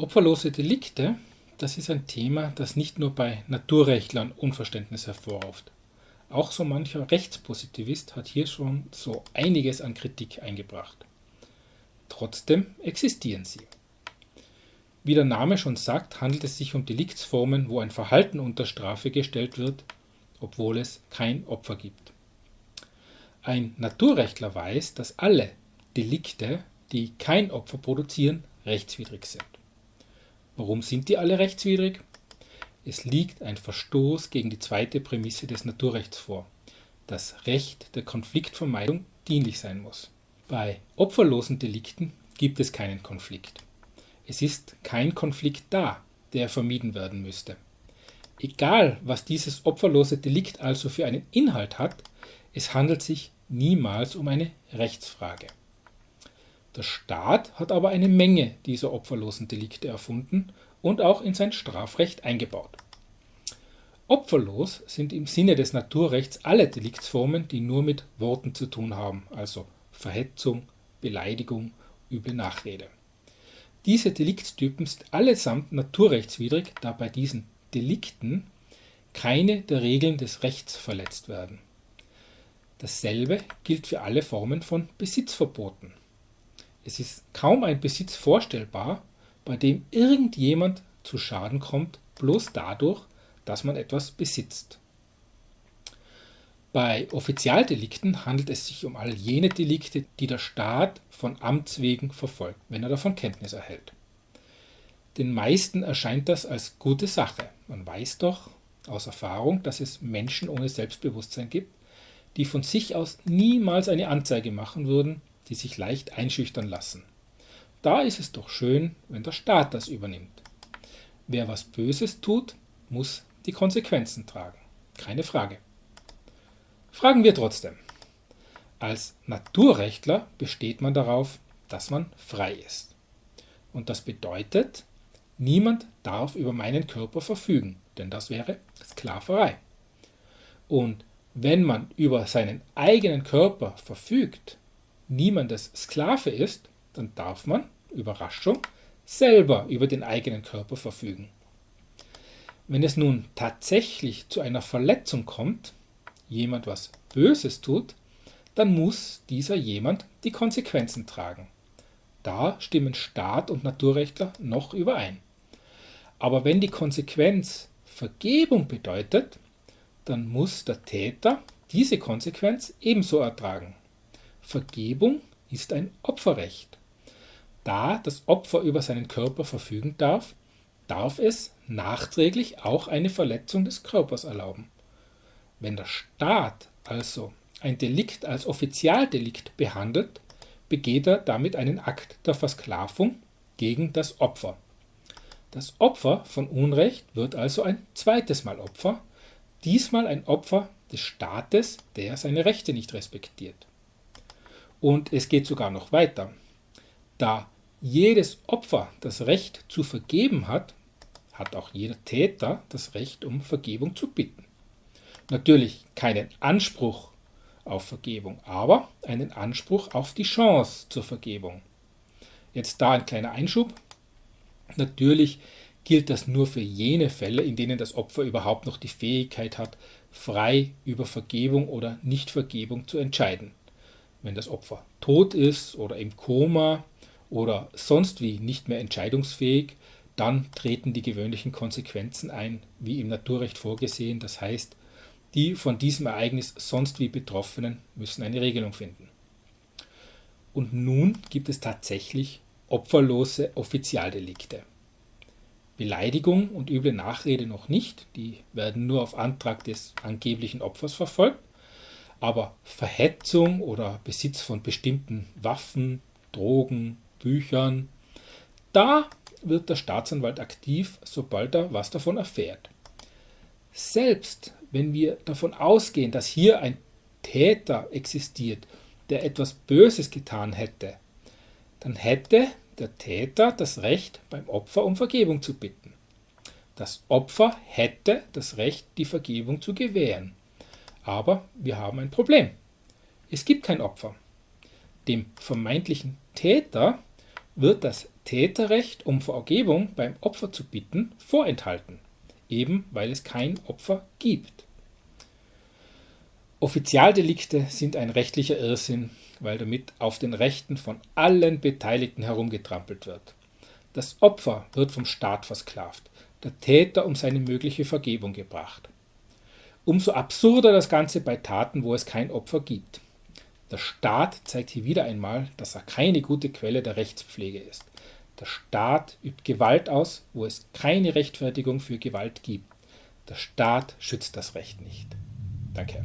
Opferlose Delikte, das ist ein Thema, das nicht nur bei Naturrechtlern Unverständnis hervorruft. Auch so mancher Rechtspositivist hat hier schon so einiges an Kritik eingebracht. Trotzdem existieren sie. Wie der Name schon sagt, handelt es sich um Deliktsformen, wo ein Verhalten unter Strafe gestellt wird, obwohl es kein Opfer gibt. Ein Naturrechtler weiß, dass alle Delikte, die kein Opfer produzieren, rechtswidrig sind. Warum sind die alle rechtswidrig? Es liegt ein Verstoß gegen die zweite Prämisse des Naturrechts vor. Das Recht der Konfliktvermeidung dienlich sein muss. Bei opferlosen Delikten gibt es keinen Konflikt. Es ist kein Konflikt da, der vermieden werden müsste. Egal, was dieses opferlose Delikt also für einen Inhalt hat, es handelt sich niemals um eine Rechtsfrage. Der Staat hat aber eine Menge dieser opferlosen Delikte erfunden und auch in sein Strafrecht eingebaut. Opferlos sind im Sinne des Naturrechts alle Deliktsformen, die nur mit Worten zu tun haben, also Verhetzung, Beleidigung, üble Nachrede. Diese Deliktstypen sind allesamt naturrechtswidrig, da bei diesen Delikten keine der Regeln des Rechts verletzt werden. Dasselbe gilt für alle Formen von Besitzverboten. Es ist kaum ein Besitz vorstellbar, bei dem irgendjemand zu Schaden kommt, bloß dadurch, dass man etwas besitzt. Bei Offizialdelikten handelt es sich um all jene Delikte, die der Staat von Amts wegen verfolgt, wenn er davon Kenntnis erhält. Den meisten erscheint das als gute Sache. Man weiß doch aus Erfahrung, dass es Menschen ohne Selbstbewusstsein gibt, die von sich aus niemals eine Anzeige machen würden, die sich leicht einschüchtern lassen. Da ist es doch schön, wenn der Staat das übernimmt. Wer was Böses tut, muss die Konsequenzen tragen. Keine Frage. Fragen wir trotzdem. Als Naturrechtler besteht man darauf, dass man frei ist. Und das bedeutet, niemand darf über meinen Körper verfügen, denn das wäre Sklaverei. Und wenn man über seinen eigenen Körper verfügt, niemandes Sklave ist, dann darf man, Überraschung, selber über den eigenen Körper verfügen. Wenn es nun tatsächlich zu einer Verletzung kommt, jemand was Böses tut, dann muss dieser jemand die Konsequenzen tragen. Da stimmen Staat und Naturrechtler noch überein. Aber wenn die Konsequenz Vergebung bedeutet, dann muss der Täter diese Konsequenz ebenso ertragen. Vergebung ist ein Opferrecht. Da das Opfer über seinen Körper verfügen darf, darf es nachträglich auch eine Verletzung des Körpers erlauben. Wenn der Staat also ein Delikt als Offizialdelikt behandelt, begeht er damit einen Akt der Versklavung gegen das Opfer. Das Opfer von Unrecht wird also ein zweites Mal Opfer, diesmal ein Opfer des Staates, der seine Rechte nicht respektiert. Und es geht sogar noch weiter. Da jedes Opfer das Recht zu vergeben hat, hat auch jeder Täter das Recht, um Vergebung zu bitten. Natürlich keinen Anspruch auf Vergebung, aber einen Anspruch auf die Chance zur Vergebung. Jetzt da ein kleiner Einschub. Natürlich gilt das nur für jene Fälle, in denen das Opfer überhaupt noch die Fähigkeit hat, frei über Vergebung oder Nichtvergebung zu entscheiden. Wenn das Opfer tot ist oder im Koma oder sonst wie nicht mehr entscheidungsfähig, dann treten die gewöhnlichen Konsequenzen ein, wie im Naturrecht vorgesehen. Das heißt, die von diesem Ereignis sonst wie Betroffenen müssen eine Regelung finden. Und nun gibt es tatsächlich opferlose Offizialdelikte. Beleidigung und üble Nachrede noch nicht, die werden nur auf Antrag des angeblichen Opfers verfolgt, aber Verhetzung oder Besitz von bestimmten Waffen, Drogen, Büchern, da wird der Staatsanwalt aktiv, sobald er was davon erfährt. Selbst wenn wir davon ausgehen, dass hier ein Täter existiert, der etwas Böses getan hätte, dann hätte der Täter das Recht, beim Opfer um Vergebung zu bitten. Das Opfer hätte das Recht, die Vergebung zu gewähren. Aber wir haben ein Problem. Es gibt kein Opfer. Dem vermeintlichen Täter wird das Täterrecht, um Vergebung beim Opfer zu bitten, vorenthalten, eben weil es kein Opfer gibt. Offizialdelikte sind ein rechtlicher Irrsinn, weil damit auf den Rechten von allen Beteiligten herumgetrampelt wird. Das Opfer wird vom Staat versklavt, der Täter um seine mögliche Vergebung gebracht. Umso absurder das Ganze bei Taten, wo es kein Opfer gibt. Der Staat zeigt hier wieder einmal, dass er keine gute Quelle der Rechtspflege ist. Der Staat übt Gewalt aus, wo es keine Rechtfertigung für Gewalt gibt. Der Staat schützt das Recht nicht. Danke.